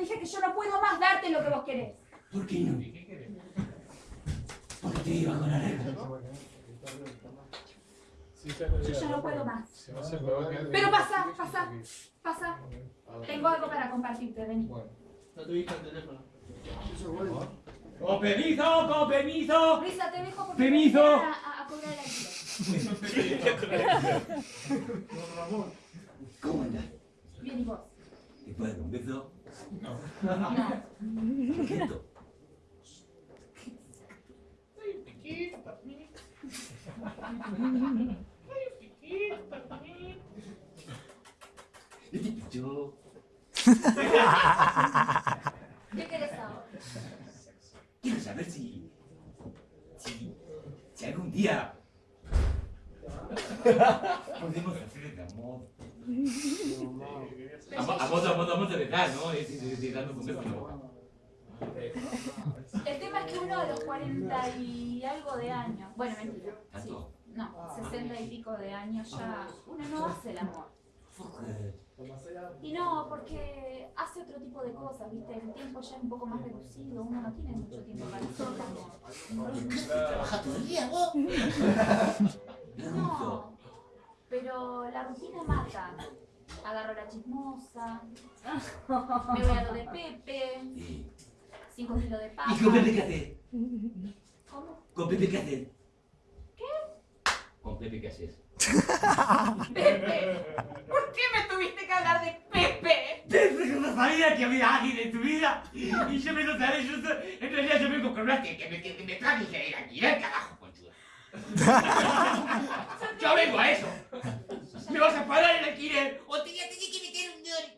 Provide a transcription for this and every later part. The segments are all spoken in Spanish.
dije que yo no puedo más darte lo que vos querés. ¿Por qué no? ¿Qué querés? Porque te iba con la regla. Yo ya no puedo más. Pero pasa, pasa, pasa. Tengo algo para compartirte, vení. Bueno. No tuviste el teléfono. ¡Con permiso! ¡Con permiso! Risa, te dejo porque Permiso. a, a- a cobrar el alquiler. ¿Cómo andás? Bien, ¿y vos? ¿Te puedo dar un beso? No. No. ¿Por qué esto? Ay, piquito, papi. Ay, piquito, papi. ¿No te pichó? ¿Qué querés ahora? Quiero saber si... Si... Si algún día... Podemos hacer el amor. Amor, amor, amor, amor de verdad, ¿no? Es de, de la boca. El tema es que uno a los 40 y algo de años, bueno, mentira, sí, no, 60 y pico de años ya, uno no hace el amor. Y no, porque hace otro tipo de cosas, ¿viste? El tiempo ya es un poco más reducido, uno no tiene mucho tiempo para hacer el amor. ¿Trabajas todo el día, vos? Pero la rutina mata. Agarro la chismosa, me voy a lo de Pepe, Sí. cinco kilos de papa. ¿Y con Pepe qué haces? ¿Cómo? ¿Con Pepe qué haces? ¿Qué? ¿Con Pepe qué haces? Pepe, ¿por qué me tuviste que hablar de Pepe? Pepe que no sabía que había alguien en tu vida. Y yo me lo sabía, yo en realidad yo vengo con una que, que me, que me traje y se ir aquí, al carajo, conchuda. Yo vengo a eso. Me vas a parar el alquiler o te voy a tener que meter un dólar.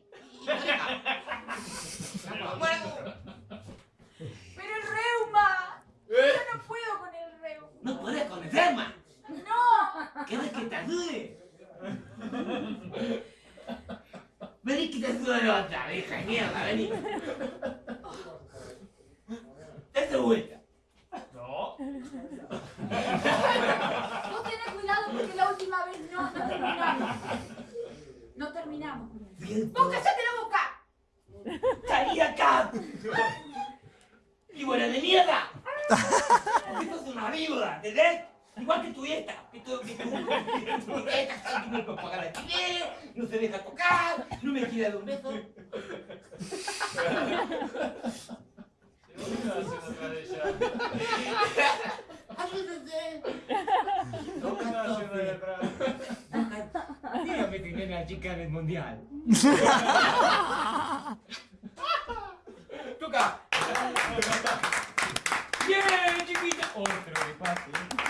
No me acuerdo. Pero el reuma, yo no puedo con el reuma. No puedes con enferma. No, ¿Quieres que te ayude? Vení que te ayude otra vieja de mierda, vení. Date vuelta. No. vos tenés cuidado porque la última vez no, no terminamos. No terminamos. ¡Vos callate la boca! ¡Salí de acá! ¡Víbora de mierda! Esto es una víbora, ¿entendés? Igual que tu dieta, que tu, que tu, que tu dieta, que no pagar el alquiler, no se deja tocar, no me quiere dar un beso. ¿Qué iba a hacer otra vez ya? ¡Ayúdense! ¿Qué iba a hacer de atrás? Dígame que viene la chica del mundial. ¡Toca! ¡Bien, chiquita! Otro